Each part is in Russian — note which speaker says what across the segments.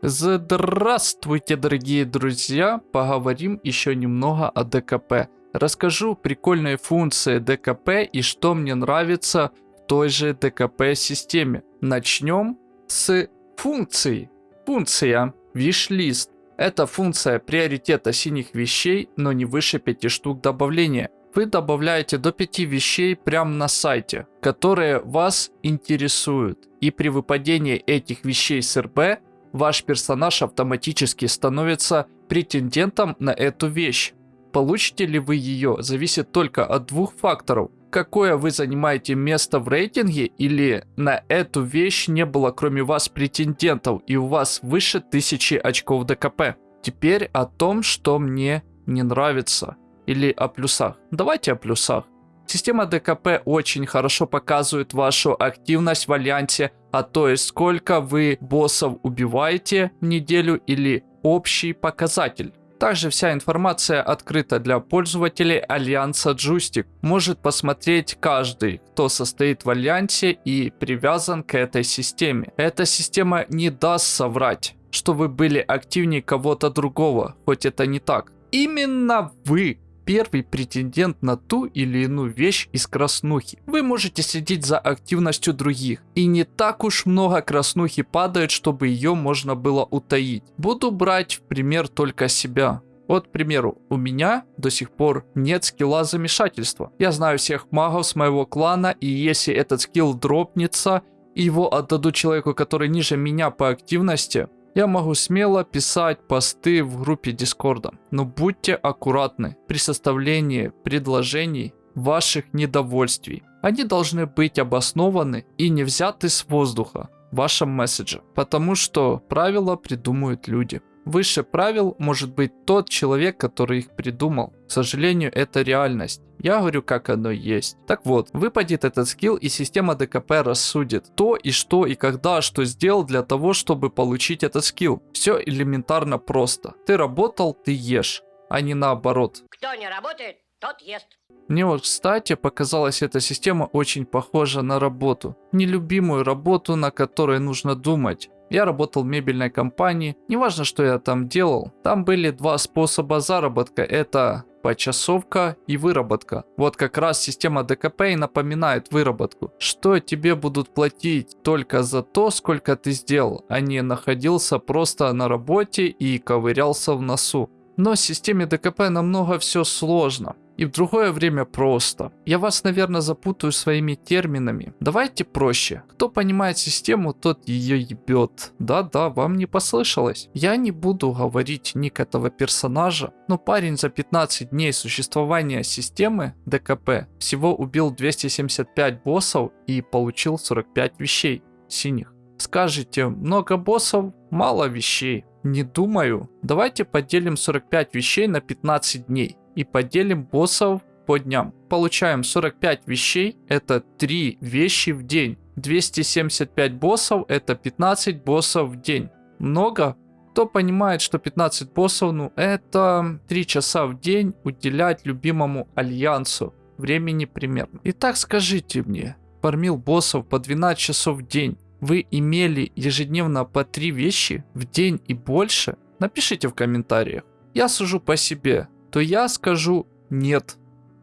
Speaker 1: Здравствуйте, дорогие друзья! Поговорим еще немного о ДКП. Расскажу прикольные функции ДКП и что мне нравится в той же ДКП системе. Начнем с функции. Функция Wishlist. Это функция приоритета синих вещей, но не выше 5 штук добавления. Вы добавляете до 5 вещей прямо на сайте, которые вас интересуют. И при выпадении этих вещей с РБ, ваш персонаж автоматически становится претендентом на эту вещь. Получите ли вы ее, зависит только от двух факторов. Какое вы занимаете место в рейтинге или на эту вещь не было кроме вас претендентов и у вас выше 1000 очков ДКП. Теперь о том, что мне не нравится. Или о плюсах. Давайте о плюсах. Система ДКП очень хорошо показывает вашу активность в альянсе, а то есть сколько вы боссов убиваете в неделю или общий показатель. Также вся информация открыта для пользователей Альянса Джустик. Может посмотреть каждый, кто состоит в Альянсе и привязан к этой системе. Эта система не даст соврать, что вы были активнее кого-то другого, хоть это не так. Именно вы первый претендент на ту или иную вещь из краснухи. Вы можете следить за активностью других. И не так уж много краснухи падает, чтобы ее можно было утаить. Буду брать в пример только себя. Вот, к примеру, у меня до сих пор нет скилла замешательства. Я знаю всех магов с моего клана, и если этот скилл дропнется, и его отдадут человеку, который ниже меня по активности, я могу смело писать посты в группе Дискорда, но будьте аккуратны при составлении предложений ваших недовольствий. Они должны быть обоснованы и не взяты с воздуха в вашем месседже, потому что правила придумают люди. Выше правил может быть тот человек, который их придумал. К сожалению, это реальность. Я говорю, как оно есть. Так вот, выпадет этот скилл и система ДКП рассудит то и что и когда что сделал для того, чтобы получить этот скилл. Все элементарно просто. Ты работал, ты ешь, а не наоборот.
Speaker 2: Кто не работает, тот ест.
Speaker 1: Мне вот, кстати, показалась эта система очень похожа на работу. Нелюбимую работу, на которой нужно думать. Я работал в мебельной компании, неважно, что я там делал. Там были два способа заработка, это почасовка и выработка. Вот как раз система ДКП и напоминает выработку, что тебе будут платить только за то, сколько ты сделал, а не находился просто на работе и ковырялся в носу. Но в системе ДКП намного все сложно и в другое время просто. Я вас, наверное, запутаю своими терминами. Давайте проще. Кто понимает систему, тот ее ебет. Да-да, вам не послышалось. Я не буду говорить ник этого персонажа, но парень за 15 дней существования системы ДКП всего убил 275 боссов и получил 45 вещей синих. Скажете, много боссов, мало вещей. Не думаю. Давайте поделим 45 вещей на 15 дней и поделим боссов по дням. Получаем 45 вещей, это 3 вещи в день. 275 боссов, это 15 боссов в день. Много? Кто понимает, что 15 боссов, ну это 3 часа в день уделять любимому альянсу. Времени примерно. Итак, скажите мне, фармил боссов по 12 часов в день. Вы имели ежедневно по 3 вещи в день и больше? Напишите в комментариях. Я сужу по себе то я скажу нет.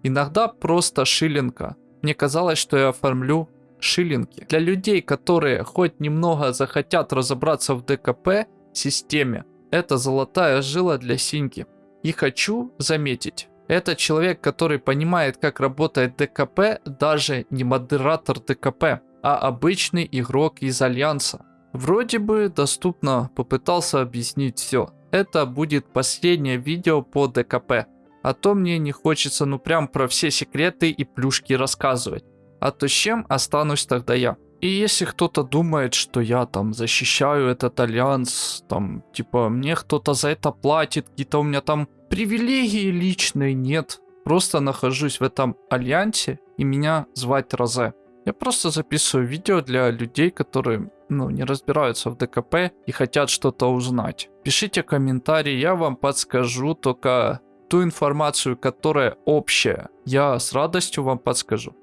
Speaker 1: Иногда просто шиллинга. Мне казалось, что я оформлю шиллинги. Для людей, которые хоть немного захотят разобраться в ДКП системе, это золотая жила для синьки. И хочу заметить, это человек, который понимает, как работает ДКП, даже не модератор ДКП, а обычный игрок из Альянса. Вроде бы доступно попытался объяснить все это будет последнее видео по ДКП. А то мне не хочется ну прям про все секреты и плюшки рассказывать. А то с чем останусь тогда я? И если кто-то думает, что я там защищаю этот альянс, там, типа, мне кто-то за это платит, какие-то у меня там привилегии личные, нет. Просто нахожусь в этом альянсе, и меня звать Розе. Я просто записываю видео для людей, которые ну, не разбираются в ДКП и хотят что-то узнать. Пишите комментарии, я вам подскажу, только ту информацию, которая общая, я с радостью вам подскажу.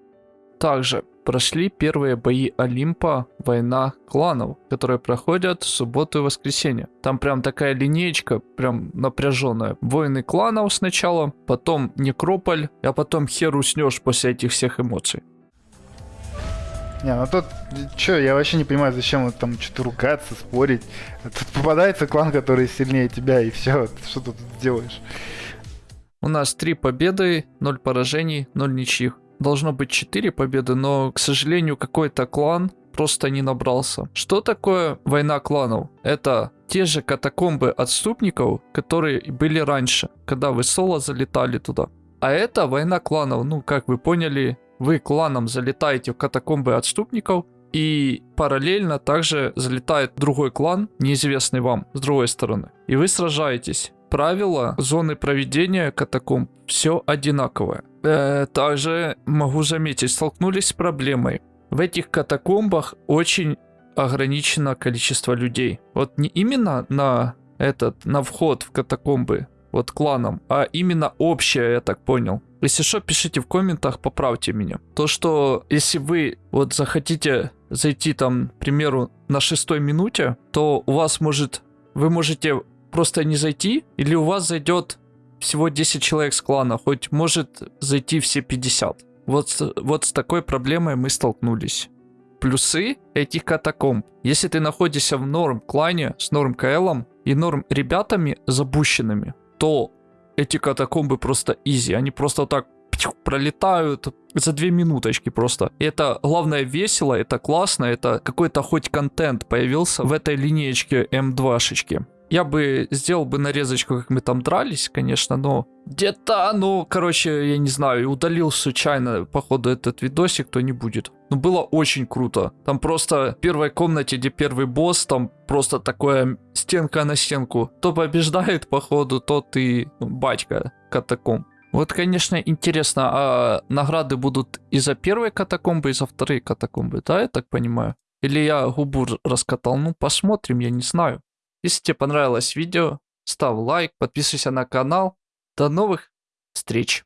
Speaker 1: Также прошли первые бои Олимпа «Война кланов», которые проходят в субботу и воскресенье. Там прям такая линеечка, прям напряженная. Войны кланов сначала, потом Некрополь, а потом хер уснешь после этих всех эмоций.
Speaker 3: Не, ну тут, чё, я вообще не понимаю, зачем вот там что-то ругаться, спорить. Тут попадается клан, который сильнее тебя, и все, что ты тут делаешь?
Speaker 1: У нас 3 победы, 0 поражений, 0 ничьих. Должно быть 4 победы, но, к сожалению, какой-то клан просто не набрался. Что такое война кланов? Это те же катакомбы отступников, которые были раньше, когда вы соло залетали туда. А это война кланов, ну, как вы поняли, вы кланом залетаете в катакомбы отступников, и параллельно также залетает другой клан, неизвестный вам, с другой стороны. И вы сражаетесь. Правила зоны проведения катакомб все одинаковое. Э, также могу заметить, столкнулись с проблемой. В этих катакомбах очень ограничено количество людей. Вот не именно на этот, на вход в катакомбы, вот кланом, а именно общее, я так понял. Если что, пишите в комментах, поправьте меня. То, что если вы вот захотите зайти там, к примеру, на шестой минуте, то у вас может, вы можете просто не зайти, или у вас зайдет всего 10 человек с клана, хоть может зайти все 50. Вот, вот с такой проблемой мы столкнулись. Плюсы этих катакомб. Если ты находишься в норм клане с норм КЛом и норм ребятами запущенными, то эти катакомбы просто изи. Они просто так пролетают за две минуточки просто. И это главное весело, это классно, это какой-то хоть контент появился в этой линеечке М2-шечки. Я бы сделал бы нарезочку, как мы там дрались, конечно, но где-то, ну, короче, я не знаю, удалил случайно, походу, этот видосик, то не будет. Но было очень круто. Там просто в первой комнате, где первый босс, там просто такое стенка на стенку. Кто побеждает, походу, тот и ну, батька катакомб. Вот, конечно, интересно, а награды будут и за первые катакомбы, и за вторые катакомбы, да, я так понимаю? Или я губу раскатал? Ну, посмотрим, я не знаю. Если тебе понравилось видео, ставь лайк, подписывайся на канал. До новых встреч!